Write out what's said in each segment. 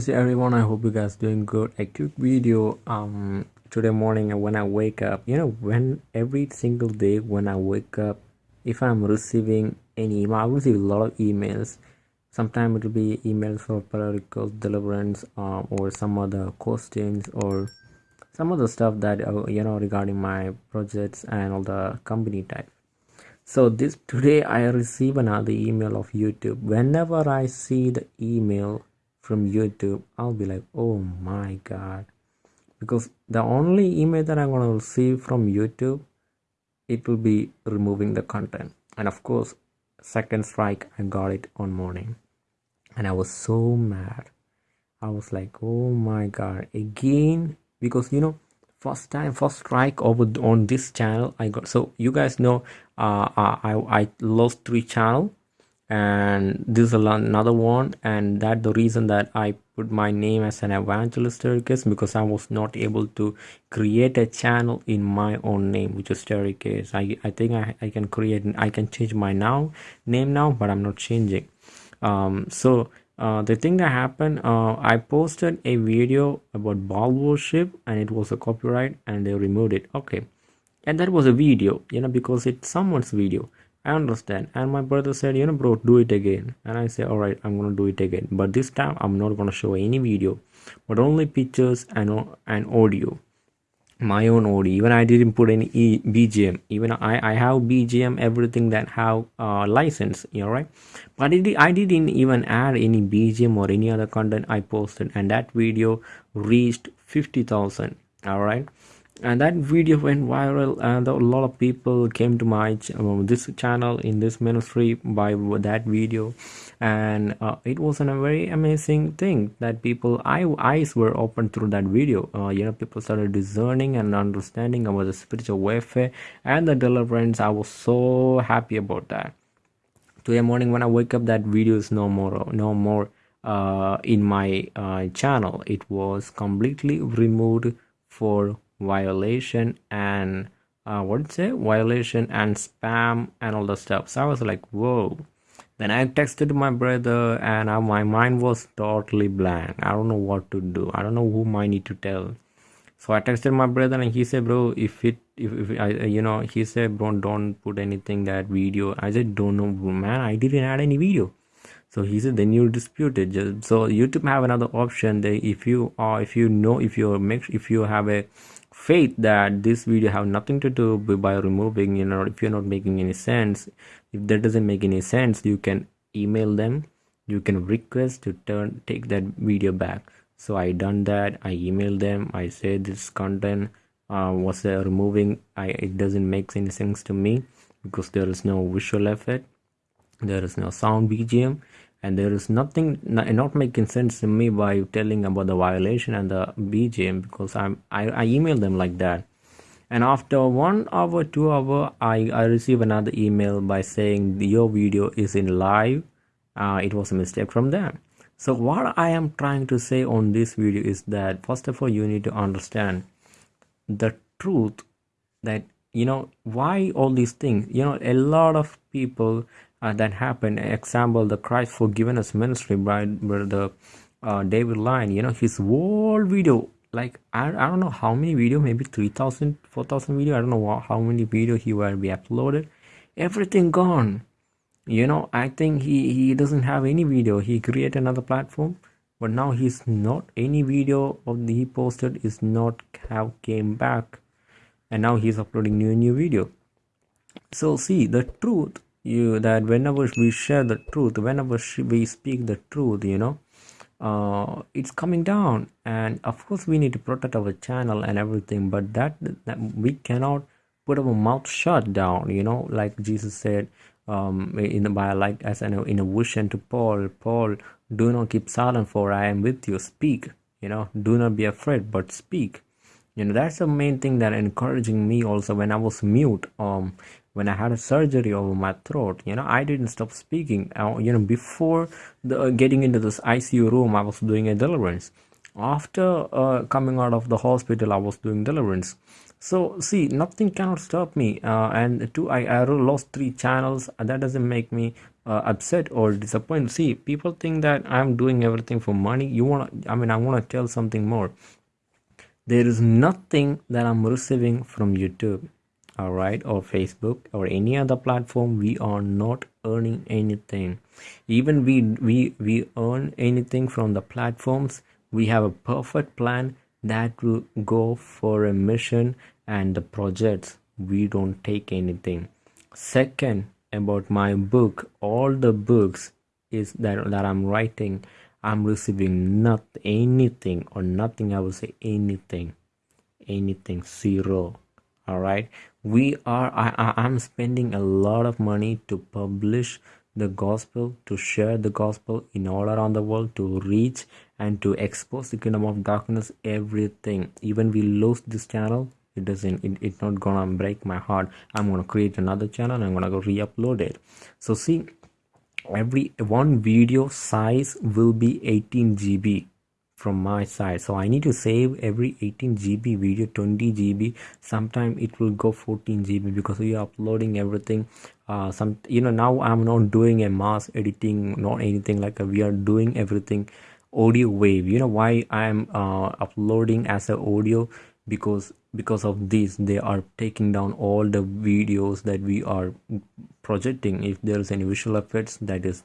Hey everyone, I hope you guys doing good. A quick video um today morning when I wake up, you know, when every single day when I wake up, if I'm receiving any email, I receive a lot of emails. Sometimes it will be emails for periodical deliverance um, or some other questions or some other stuff that uh, you know regarding my projects and all the company type. So this today I receive another email of YouTube. Whenever I see the email from YouTube, I'll be like, oh my god. Because the only email that I'm to receive from YouTube, it will be removing the content. And of course, second strike, I got it on morning. And I was so mad. I was like, oh my god, again. Because you know, first time, first strike over on this channel, I got so you guys know uh, uh I, I lost three channel and this is another one. And that the reason that i put my name as an evangelist staircase because i was not able to create a channel in my own name which is staircase i i think i, I can create i can change my now name now but i'm not changing. Um so uh, the thing that happened uh, i posted a video about Baal worship and it was a copyright and they removed it. Okay. And that was a video you know because it's someone's video I understand. And my brother said, you know, bro, do it again. And I said, all right, I'm gonna do it again. But this time, I'm not gonna show any video, but only pictures and and audio. My own audio. Even I didn't put any e BGM. Even I I have BGM everything that have uh, license. You know, right? But it, I didn't even add any BGM or any other content I posted, and that video reached fifty thousand. All right and that video went viral and a lot of people came to my ch um, this channel in this ministry by that video. And uh, it was a very amazing thing that people eye, eyes were opened through that video. Uh, you know people started discerning and understanding about the spiritual warfare and the deliverance. I was so happy about that. Today morning when i wake up that video is no more no more uh, in my uh, channel. It was completely removed for violation and uh, what did say? Violation and spam and all the stuff. So i was like whoa. Then i texted my brother and uh, my mind was totally blank. I don't know what to do. I don't know whom i need to tell. So i texted my brother and he said bro if it if, if i you know he said bro don't put anything that video. I said don't know man i didn't add any video. So he said then you dispute it. Just so youtube have another option. They if you are if you know if you make if you have a faith that this video have nothing to do by removing you know if you're not making any sense if that doesn't make any sense you can email them. You can request to turn take that video back. So i done that. I emailed them. I said this content uh, was uh, removing? I it doesn't make any sense to me because there is no visual effect. There is no sound bgm and there is nothing not making sense to me by telling about the violation and the bgm because i'm i, I email them like that. And after one hour two hour i i receive another email by saying your video is in live. Uh, it was a mistake from them. So what i am trying to say on this video is that first of all you need to understand the truth that you know why all these things you know a lot of people that happened. Example the christ forgiven us ministry by, the uh, david line you know his whole video like I, I don't know how many video maybe 3000 4000 video i don't know how many video he will be uploaded. Everything gone. You know i think he he doesn't have any video. He created another platform but now he's not. Any video of the he posted is not have came back. And now he's uploading new new video. So see the truth you that whenever we share the truth whenever we speak the truth you know uh, it's coming down. And of course we need to protect our channel and everything but that, that we cannot put our mouth shut down you know like jesus said um in the by like as in a, in a vision to paul paul do not keep silent for i am with you. Speak you know do not be afraid but speak. You know that's the main thing that encouraging me also when i was mute um when i had a surgery over my throat you know i didn't stop speaking. Uh, you know before the uh, getting into this icu room i was doing a deliverance. After uh, coming out of the hospital i was doing deliverance. So see nothing cannot stop me uh, and two I, I lost three channels. That doesn't make me uh, upset or disappointed. See people think that i'm doing everything for money. You want i mean i want to tell something more. There is nothing that i'm receiving from youtube all right or facebook or any other platform we are not earning anything. Even we we we earn anything from the platforms we have a perfect plan that will go for a mission and the projects. We don't take anything. Second about my book all the books is that that i'm writing i'm receiving not anything or nothing i will say anything. Anything zero. All right we are I, i'm spending a lot of money to publish the gospel to share the gospel in all around the world to reach and to expose the kingdom of darkness everything. Even we lose this channel it doesn't it, it's not gonna break my heart. I'm gonna create another channel i'm gonna go re-upload it. So see every one video size will be 18 gb from my side. So i need to save every 18 gb video 20 gb sometime it will go 14 gb because we are uploading everything. Uh some you know now i'm not doing a mass editing not anything like a, we are doing everything audio wave. You know why i'm uh uploading as a audio? Because because of this they are taking down all the videos that we are projecting. If there is any visual effects that is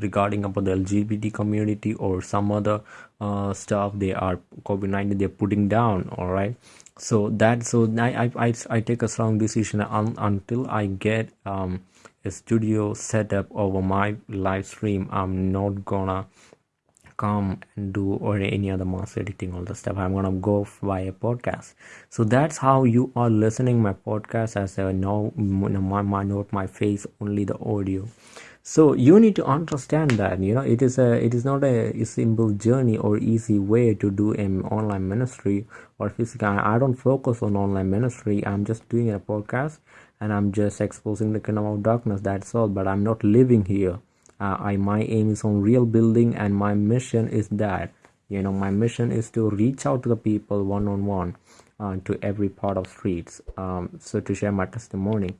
regarding about the lgbt community or some other uh, stuff they are covid-19 they're putting down all right? So that so I, I i take a strong decision un, until i get um a studio setup over my live stream i'm not gonna come and do or any other mass editing all the stuff. I'm gonna go via podcast. So that's how you are listening my podcast as a no my, my note my face only the audio so you need to understand that you know it is a it is not a, simple journey or easy way to do an online ministry or physical i don't focus on online ministry. I'm just doing a podcast and i'm just exposing the kingdom of darkness that's all. But i'm not living here. Uh, I my aim is on real building and my mission is that you know my mission is to reach out to the people one on one to every part of streets. Um, so to share my testimony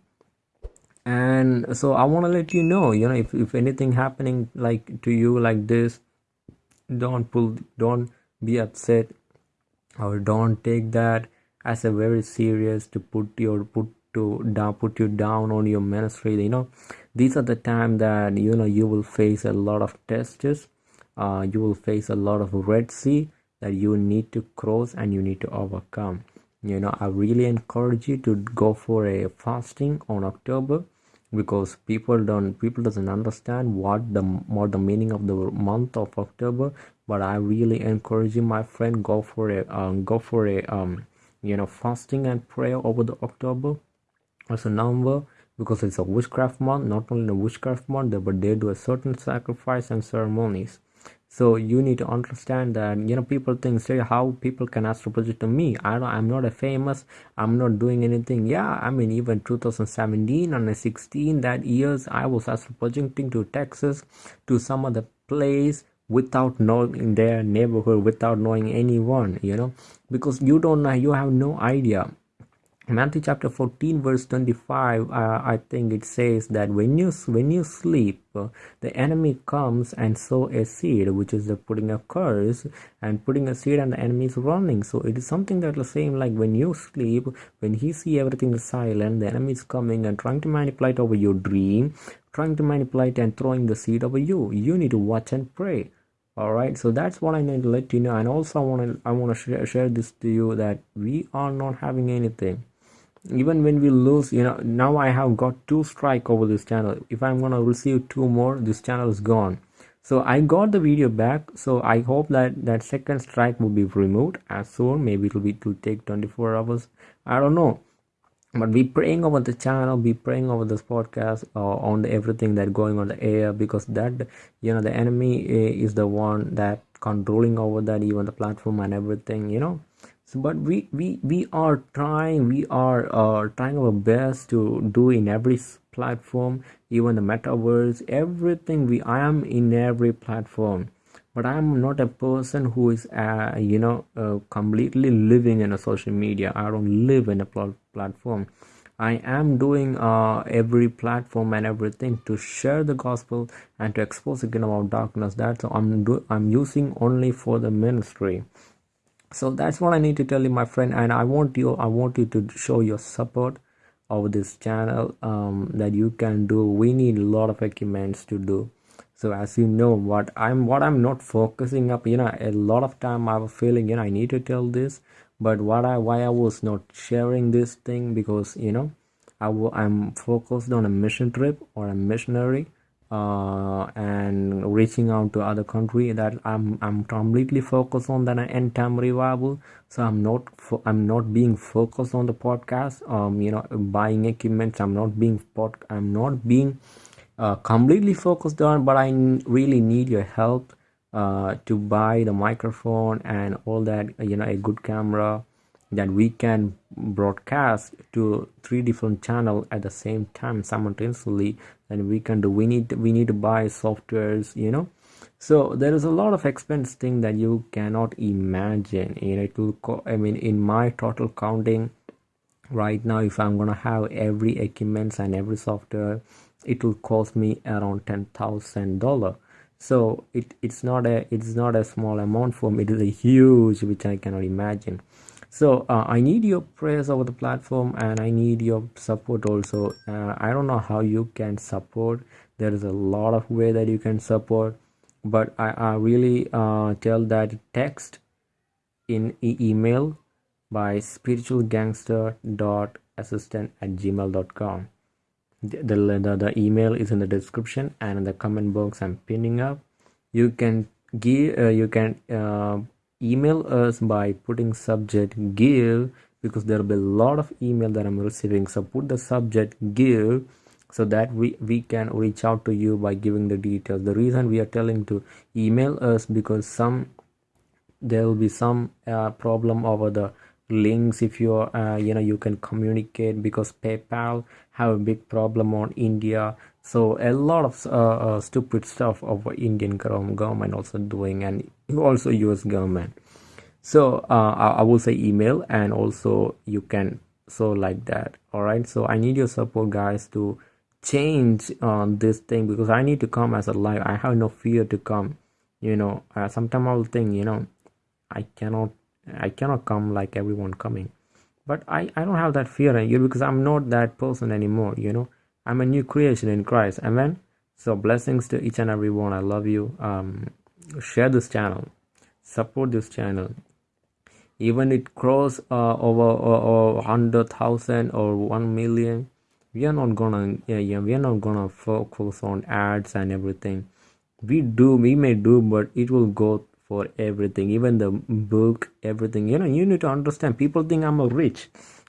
and so I want to let you know you know if, if anything happening like to you like this don't pull don't be upset or don't take that as a very serious to put your put to down put you down on your ministry you know. These are the time that you know you will face a lot of tests uh, you will face a lot of red sea that you need to cross and you need to overcome. You know i really encourage you to go for a fasting on october because people don't people doesn't understand what the what the meaning of the month of october but i really encourage you my friend go for a um, go for a um you know fasting and prayer over the october as a number because it's a witchcraft month. Not only a witchcraft month but they do a certain sacrifice and ceremonies so you need to understand that you know people think say how people can astro project to me. I don't i'm not a famous i'm not doing anything. Yeah i mean even 2017 and 16 that years i was astro projecting to texas to some other place without knowing their neighborhood without knowing anyone you know? Because you don't know you have no idea Matthew chapter 14 verse 25 uh, I think it says that when you when you sleep the enemy comes and sow a seed which is the putting a curse and putting a seed and the enemy is running. So it is something that the same like when you sleep when he see everything is silent the enemy is coming and trying to manipulate over your dream trying to manipulate and throwing the seed over you. You need to watch and pray. All right? So that's what i need to let you know. And also i want to i want to share, share this to you that we are not having anything even when we lose you know now i have got two strike over this channel. If i'm gonna receive two more this channel is gone. So i got the video back. So i hope that that second strike will be removed as soon. Maybe it'll be to take 24 hours. I don't know. But be praying over the channel. Be praying over this podcast uh, on the, everything that going on the air because that you know the enemy eh, is the one that controlling over that even the platform and everything you know so but we we we are trying we are uh, trying our best to do in every platform even the metaverse everything we i am in every platform. But i'm not a person who is uh, you know uh, completely living in a social media. I don't live in a pl- platform. I am doing uh, every platform and everything to share the gospel and to expose the kingdom of darkness. That's i'm do- i'm using only for the ministry so that's what i need to tell you my friend and i want you i want you to show your support of this channel um, that you can do. We need a lot of equipments to do. So as you know what i'm what i'm not focusing up you know a lot of time i was feeling you know i need to tell this but what i why i was not sharing this thing because you know i w- i'm focused on a mission trip or a missionary uh, and reaching out to other country that I'm I'm completely focused on that end time revival. So I'm not fo- I'm not being focused on the podcast. Um, you know, buying equipment. I'm not being pod. I'm not being uh, completely focused on. But I n- really need your help uh, to buy the microphone and all that. You know, a good camera that we can broadcast to three different channels at the same time simultaneously and we can do we need we need to buy softwares you know. So there is a lot of expense thing that you cannot imagine you know it will co- i mean in my total counting right now if i'm gonna have every equipment and every software it will cost me around ten thousand dollar. So it, it's not a it's not a small amount for me. It is a huge which i cannot imagine so uh, i need your prayers over the platform and i need your support also. Uh, i don't know how you can support. There is a lot of way that you can support but i, I really uh, tell that text in e- email by spiritualgangster.assistant at gmail.com the, the, the email is in the description and in the comment box i'm pinning up. You can give uh, you can uh, email us by putting subject give because there will be a lot of email that i'm receiving. So put the subject give so that we we can reach out to you by giving the details. The reason we are telling to email us because some there will be some uh, problem over the links. If you are uh, you know you can communicate because paypal have a big problem on india. So a lot of uh, uh, stupid stuff of indian government also doing and also us government. So uh, I, I will say email and also you can so like that. All right? So i need your support guys to change on this thing because i need to come as a live. I have no fear to come. You know uh, sometimes i'll think you know i cannot i cannot come like everyone coming. But i i don't have that fear you because i'm not that person anymore you know. I'm a new creation in christ. Amen? So blessings to each and every one. I love you. Um share this channel support this channel. Even it grows uh, over uh, hundred thousand or one million we are not gonna yeah, yeah we are not gonna focus on ads and everything. We do we may do but it will go for everything even the book everything. You know you need to understand people think i'm a rich.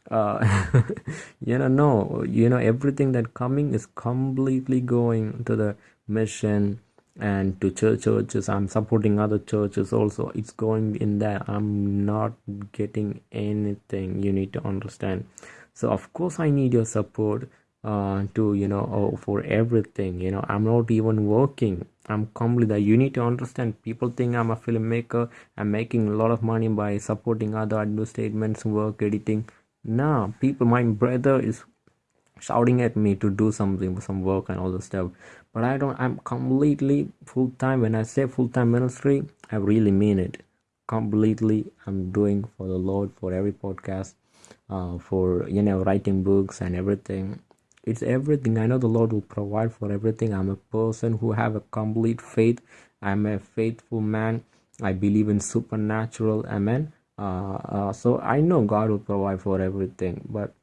Uh you know no you know everything that coming is completely going to the mission and to church churches. I'm supporting other churches also. It's going in there. I'm not getting anything. You need to understand. So of course i need your support uh to you know oh, for everything you know. I'm not even working. I'm completely you need to understand. People think i'm a filmmaker. I'm making a lot of money by supporting other advertisements work editing. No people my brother is shouting at me to do something some work and all the stuff. But i don't i'm completely full-time. When i say full-time ministry i really mean it. Completely i'm doing for the lord for every podcast uh, for you know writing books and everything. It's everything. I know the lord will provide for everything. I'm a person who have a complete faith. I'm a faithful man. I believe in supernatural. Amen. Uh, uh, so i know god will provide for everything. But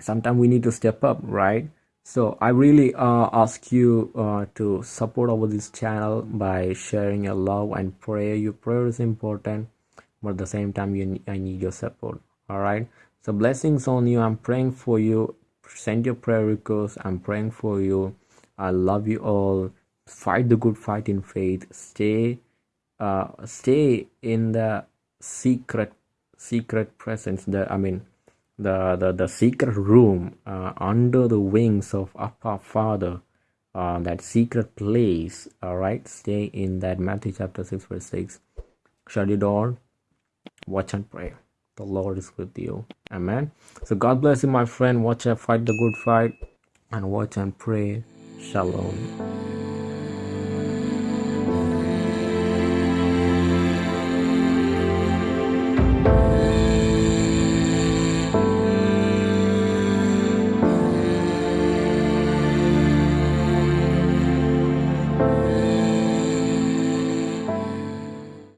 sometimes we need to step up right? So i really uh, ask you uh, to support over this channel by sharing your love and prayer. Your prayer is important but at the same time you i need your support all right? So blessings on you. I'm praying for you. Send your prayer requests i'm praying for you. I love you all. Fight the good fight in faith. Stay uh stay in the secret secret presence. The i mean the the, the secret room uh, under the wings of Appa Father. uh, that secret place all right? Stay in that matthew chapter 6 verse 6 shut your door. Watch and pray. The lord is with you. Amen. So god bless you my friend. Watch and fight the good fight and watch and pray. Shalom